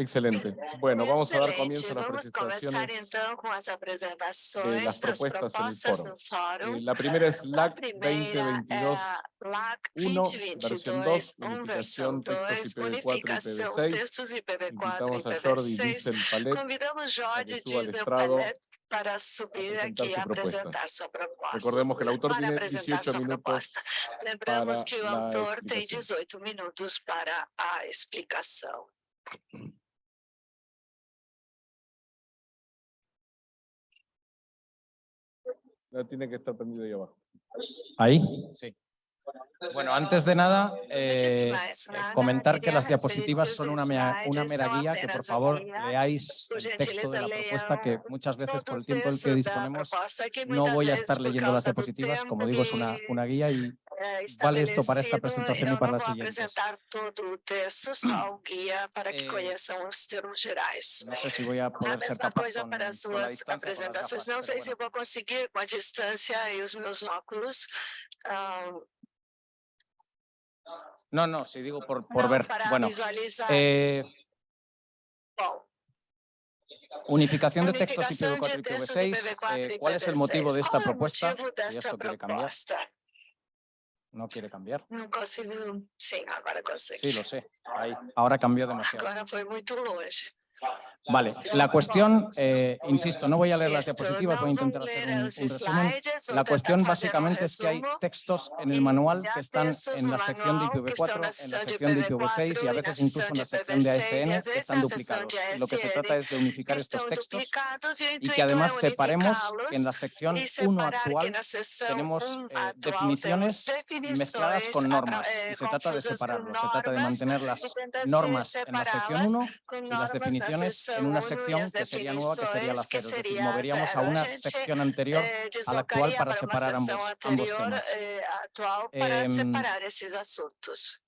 Excelente. Bueno, vamos a dar Excelente. comienzo a las Vamos presentaciones então com as de las propuestas propostas en el do foro. Eh, la primera es A LAC primeira é 2022 a LAC 1, versión 2, 2022, 1, versão unificación, textos 2, IPv4 y unificação, IPv6. textos IPv4 Invitamos a Jordi IPv6. Diesel Palet Convidamos al Diesel Palet para subir presentar aqui su e propuesta. Recordemos que el autor para tiene apresentar 18 sua minutos. Lembramos para que o la autor tem explicación. 18 minutos para a explicação. No, tiene que estar prendido ahí abajo. Ahí, sí. Bueno, antes de nada, eh, comentar que las diapositivas son una, mera, una mera guía que por favor leáis el texto de la propuesta que muchas veces por el tiempo en que disponemos no voy a estar leyendo las diapositivas, como digo, es una, una guía y vale esto para esta presentación y para las siguientes. texto, guia para que Eh, conheçam os termos gerais. no sé si voy a A poder mesma coisa con, para as duas apresentações. Não sei se vou conseguir com a distância e os meus óculos. No, no, si digo por, por ver. Bueno, visualizar. eh, unificación de textos unificação IPv4 de y textos IPv6. IPv4 eh, ¿Cuál es el motivo de IPv6? esta propuesta? Si esto quiere cambiar. No quiere cambiar. Não consigo. Sim, agora consegui. Sí, lo sé. Ahí. Ahora cambió demasiado. Agora foi muito longe. Vale, la cuestión, eh, insisto, no voy a leer las diapositivas, voy a intentar hacer un, un resumen. La cuestión básicamente es que hay textos en el manual que están en la sección de manual que estão IPv4, na en la sección de IPv4 IPv6 y a veces incluso en la sección de IPv6 ASN que están duplicados. lo que se trata es de unificar estos textos y que además separemos que en la sección e 1 separar que actual tenemos 1 eh, definiciones mezcladas con normas atra- y eh, se trata de confusas com separarlo. Se trata de mantener las normas en la sección separá-las 1 com y las definiciones en una 1 sección que sería nueva, que sería la 0. Es decir, moveríamos a una sección anterior eh, a la actual para separar ambos, ambos temas. eh, para Em, separar esses assuntos.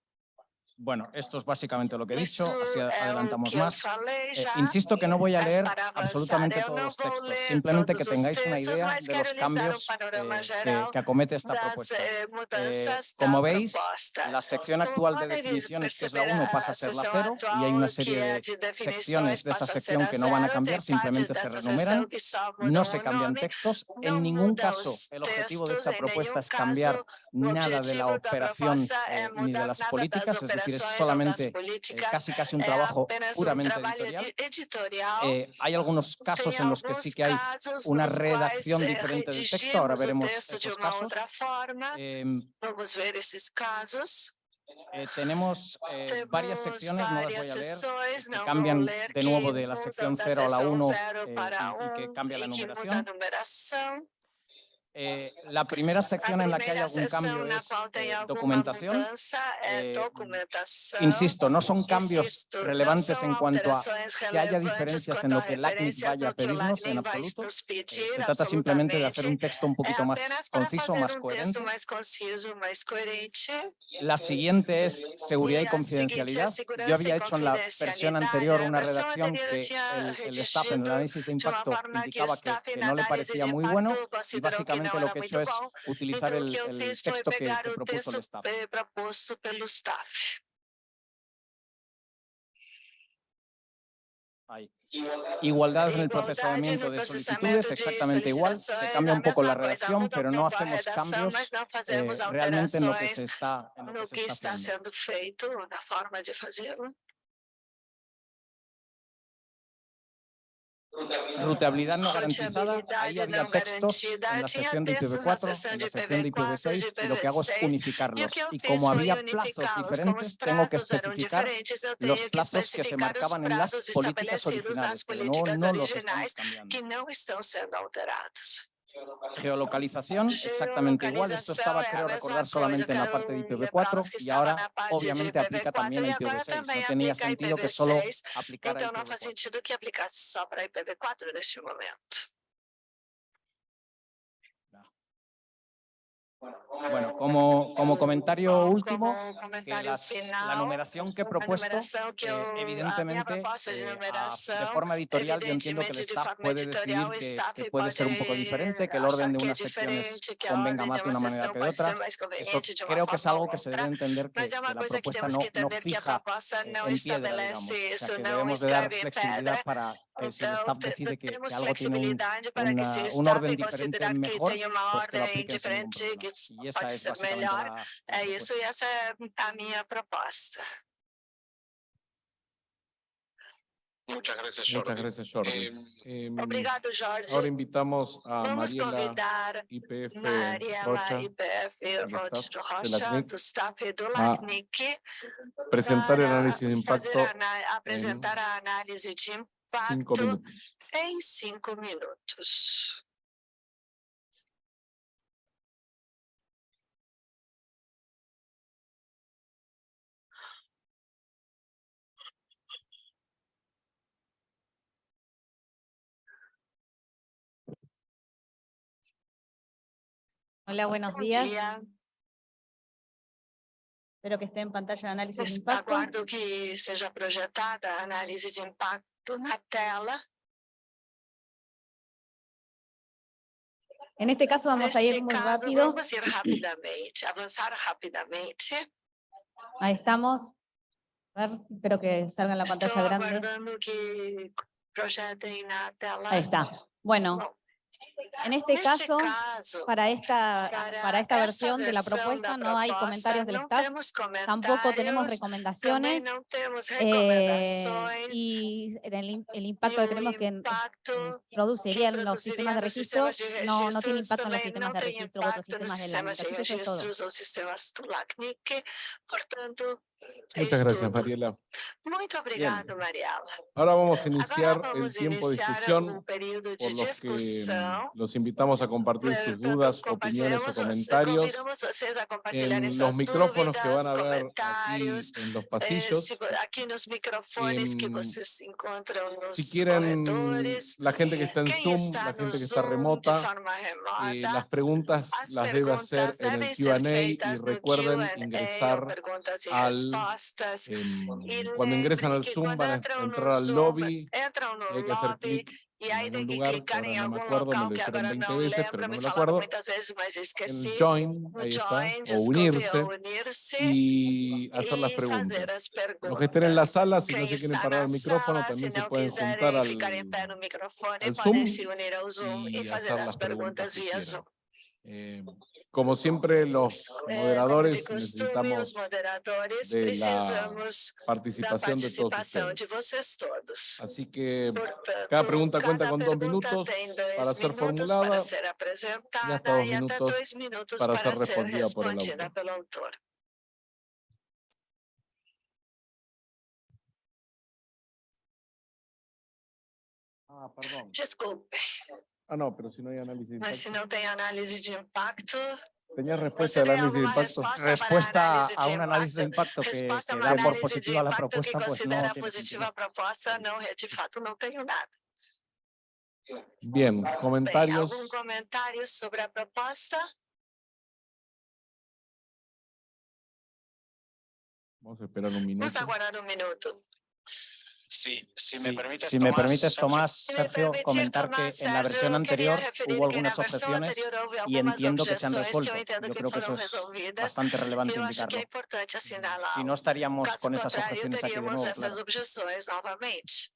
Bueno, esto es básicamente lo que he dicho, Isso así o adelantamos más. Eh, insisto que no voy a leer absolutamente todos los textos, simplemente que tengáis una idea de los cambios eh, que, que acomete esta propuesta. eh, como veis. La sección actual de definiciones, que es la perceber, 1, pasa a ser la seção 0 y hay una serie de secciones de esa sección que no van a cambiar, simplemente se renumeran. No se cambian textos. En ningún caso el objetivo de esta em propuesta es cambiar nada de la operación ni de las políticas, es decir, es solamente eh, casi casi un trabajo um puramente editorial. edi- editorial. Eh, hay algunos casos en los que sí que hay una redacción eh, diferente del texto, ahora veremos de esos casos. Em, casos. eh, tenemos eh, varias secciones, no las voy a leer, que cambian de nuevo de la sección da 0 a la seção 1 zero eh, y, y que cambia la numeración. Eh, la primera sección A en la que hay algún cambio es eh, documentación. é Eh, documentação. Insisto, no son cambios Insisto, relevantes são en cuanto a que haya diferencias en lo que LACNIC vaya a pedirnos en absoluto. Eh, se trata simplemente de hacer un texto un poquito más conciso, más coherente. mais conciso, mais coerente. La siguiente es seguridad y confidencialidad. Yo había hecho en la versión anterior una redacción que el, el staff en el análisis de impacto indicaba que, que no le parecía muy bueno y que básicamente não lo que he muito hecho es utilizar el, el texto que, que propuso el staff. proposto pelo staff. Ahí. Igualdad en el procesamiento de solicitudes, de exactamente igual. Se cambia un poco la coisa, redacción, muda pero um no pouco a hacemos redação, cambios mas não eh, fazemos realmente en lo que se está, en lo no que se está haciendo. Ruteabilidad no garantizada, ahí había textos en la sección de textos na IPv4, seção en la sección de IPv4, IPv6, de y lo que hago es IPv6, o unificarlos. que Y como había plazos diferentes, tengo que especificar los que plazos que se marcaban en las políticas originales, pero no, no los estamos cambiando. Geolocalización, exactamente igual. Esto estaba, creo recordar, solamente en la parte de lembrá-los IPv4 que y ahora obviamente aplica también a IPv4 e agora IPv6. No tenía sentido que solo IPv6, aplicara Então não faz IPv4. sentido que aplicasse só para IPv4 neste momento. Bueno, como, como comentario último, que las- la numeración que he propuesto, eh, evidentemente, de eh, a- de numeração, forma editorial, yo entiendo que el de staff puede decidir que, que puede ser un poco diferente, que el orden de unas secciones convenga más de una manera que de otra. Eso de creo que es algo que se debe entender que, que la propuesta no, no fija eh, en piedra, digamos. O sea, que debemos de dar flexibilidad para que si el staff decide que, algo tiene un, una- un orden diferente mejor, pues que lo aplique pode ser melhor. la É isso e essa é a minha proposta. Muchas gracias, Muchas Jordi. gracias, Jordi. Obrigado, Jorge. Ahora invitamos a Vamos Mariela convidar IPF Mariela Rocha IPF do Rocha Rocha, LACNIC, do staff do a LACNIC, presentar el para análisis de fazer impacto a apresentar a análise de cinco impacto minutos. em cinco minutos. Hola, buenos días. dia. Espero que esté en pantalla de análisis de Es- impacto. Aguardo que seja projetada a análise de impacto na tela. En este caso vamos a ir muy rápido. vamos ir rapidamente, avançar rapidamente. Ahí estamos. A ver, espero que salga en la pantalla grande. aguardando que na tela. Ahí está. Bueno, en este caso, para esta, para esta versión de la propuesta no hay comentarios del staff, tampoco tenemos recomendaciones. eh, recomendações. y el, el impacto que creemos o que produciría en los sistemas de registro no, no tiene impacto en los sistemas de registro u otros sistemas de sistemas LACNIC. de Así que eso es todo. Muchas gracias. Mariela. Ahora vamos a Agora iniciar el tiempo de discusión por los que mm, los invitamos a compartir sus dudas, opiniones o comentarios en los micrófonos que van a ver aquí en los eh, pasillos. que Em, Si quieren, la gente que está en Zoom, la gente que está remota, eh, las preguntas as las debe hacer en el Q&A y recuerden ingresar al, E cuando ingresan al Zoom van a no entrar al lobby no y hay que hacer clic en tem algún que clicar ahora no acuerdo, me local lo que dijeron agora 20 não veces, lembro, pero no me falaram muitas vezes, mas En esqueci. join, No ahí está, o unirse y hacer las preguntas. Los que estén en la sala, si no se quieren parar al micrófono, también se pueden juntar al, no al Zoom y hacer as las preguntas quieran. Zoom. Como siempre, los Eh, moderadores necesitamos moderadores de la participación de todos participação ustedes. de vocês todos. Así que Portanto, cada pregunta cuenta con dos minutos para ser formulada para ser apresentada hasta dos minutos para para, ser ser respondida por el autor. Ah, perdón. Desculpe, Ah, no, pero si no hay análisis de impacto. não tem análise de impacto, ¿Tenías respuesta tem análisis de impacto? a Respuesta a de un análisis de impacto? que, a que da por de positiva la impacto que propuesta, pues no tiene positiva a proposta, não, de fato não tenho nada. Bien, comentarios. algum comentário sobre a proposta? Vamos a esperar un minuto. Vamos aguardar um minuto. Sí, si me Sí, permites, si me Tomás, permites, Sergio. Tomás, Se me Sergio, permitir, comentar que en la versión anterior hubo algunas objeciones y entiendo que se han resuelto. Yo creo que eso es bastante relevante indicarlo. Si no estaríamos con esas objeciones aquí de nuevo. claro.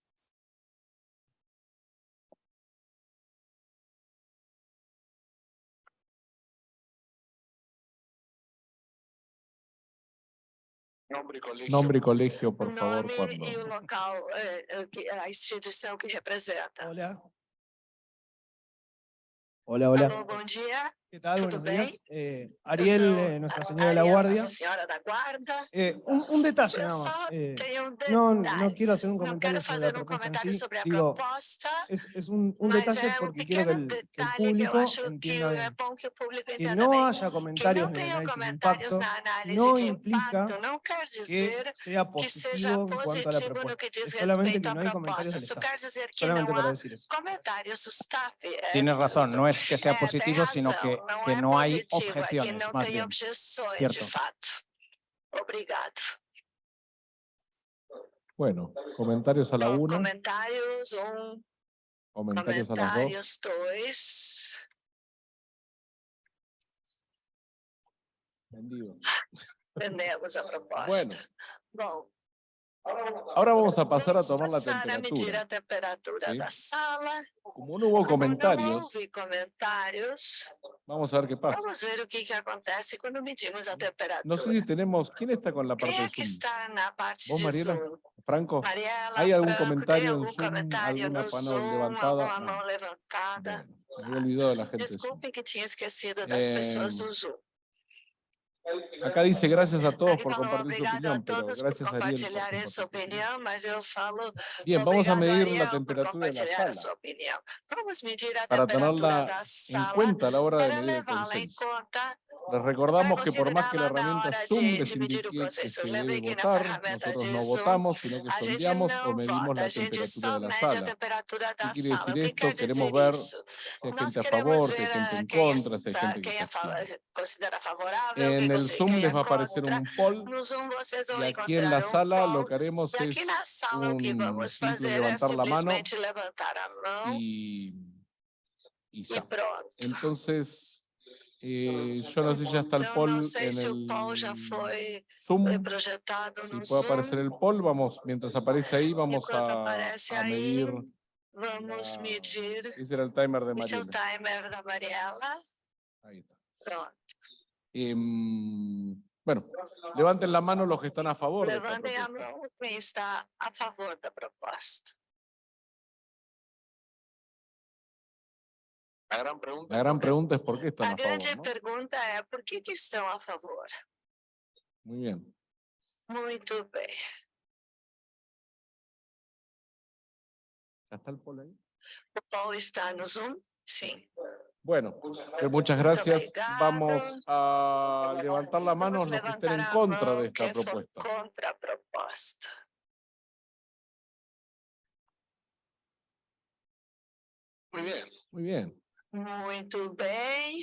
Nombre y colegio. Nombre y colegio, por o favor, nome cuando. e o local, eh, eh, que- a instituição que representa. Hola. Hola, hola. Alô, bom dia. ¿Qué tal? ¿todo Buenos días. Eh, Ariel, eh, Nuestra Señora de la Guardia. Eh, un, un detalle nada más. eh, no, no quiero hacer un comentario sobre la propuesta en sí. Digo, es, es un, un detalle porque quiero que el, que el público entienda bien. que no haya comentarios não en el tenha análisis de impacto no de implica que sea positivo en cuanto a la propuesta. que diz Es solamente que no hay comentarios del que Solamente para decir eso. É, Tienes razón, no es que sea Eh, positivo, sino que que, no hay positiva, que objeciones, não más tem bien. objeções, de Cierto. fato. Obrigado. Bueno, comentarios a la Com- una, Comentários, um, comentarios a las dos. comentários, dois. Vendido. Entendemos a proposta. Bom, Ahora vamos a pasar a tomar la a medir temperatura. a temperatura ¿sí? da sala. Como no hubo Como comentarios, vamos a ver qué pasa. vamos ver o que, que acontece quando medimos a temperatura. No sé si tenemos, ¿quién está con la parte de está parte ¿Vos, de Mariela? Zoom? Franco, Mariela, ¿Hay algún Franco, comentario en Zoom, alguna mano Zoom, levantada? Bueno, me olvidado de la gente de Zoom. Desculpe que tinha esquecido das pessoas do Zoom. Acá dice gracias a todos por compartir su opinión, pero gracias Ariel a mas falo Bien, vamos a medir Ariel, la temperatura de la sala para tenerla en cuenta a la hora de medir el Les recordamos que por más que la herramienta Zoom les indique que se debe votar, nosotros no votamos, sino que sondeamos o medimos la temperatura de la sala. da quiere decir esto? Queremos ver? Si hay gente a favor, si hay gente en contra, si hay gente que se abstiene. En el Zoom les va a aparecer un poll y aquí en la sala lo que haremos es un simple levantar la mano y, y ya. Entonces, eh, yo no sé si ya está el Então, poll não sei en se o poll já el foi Zoom. projetado Si no puede aparecer Zoom. el poll, vamos, mientras aparece ahí, vamos Enquanto a, a aí, medir. Vamos la- medir Ese era el timer de o seu Mariela. timer da Mariela. Ahí está. Pronto. Em, bueno, levanten la mano los que están a favor. de esta Levantem a propuesta. mão quem está a favor da proposta. La gran pregunta. La gran pregunta es por qué están A a grande favor. ¿no? pergunta é por que, que estão a favor? Muy bien. Muito bem. ¿Ya está el poll ahí? O Paul está no Zoom? Sim. Bueno, pues muchas gracias. obrigado. Vamos a levantar la mano los que estén en a contra de esta propuesta. A. Muy bien. Muy bien, Muito bem.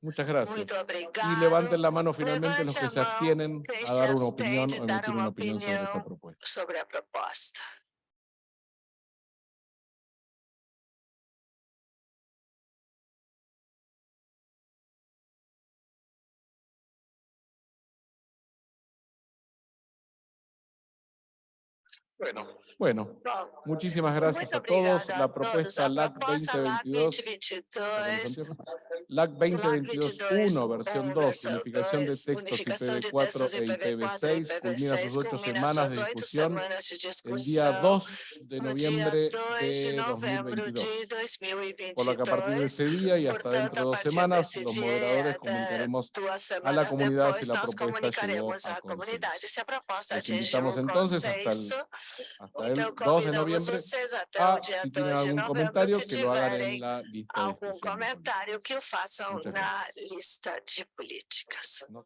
muchas gracias. Y levanten la mano finalmente los que se abstienen a dar una opinión o emitir una opinión sobre esta propuesta. sobre a proposta. Bueno, Bueno, muchísimas gracias a todos. La propuesta LAC proposta LAC 2022 2022 LAC 2022 2022-1, versión 2, versão unificación de 2, textos unificação de IPv4 textos e IPv6, culmina sus ocho semanas de discusión el día 2 de no noviembre dia 2 de de novembro 2022. de 2022. Por lo que a partir de ese día y hasta dentro de dos semanas, los moderadores comunicaremos a la comunidad si la propuesta llegó a consenso. atingiu invitamos entonces hasta el. Hasta Então, 2 de convidamos vocês até a, o dia si 2 tienen de novembro, se tiverem algum comentário que o façam Muchas na gracias. lista de políticas. No-